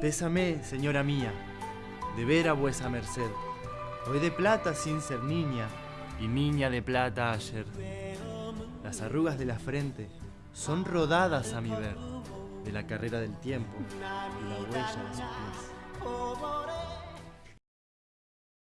Pésame, señora mía, de ver a vuesa merced. Hoy de plata sin ser niña, y niña de plata ayer. Las arrugas de la frente son rodadas a mi ver, de la carrera del tiempo y la huella de sus pies.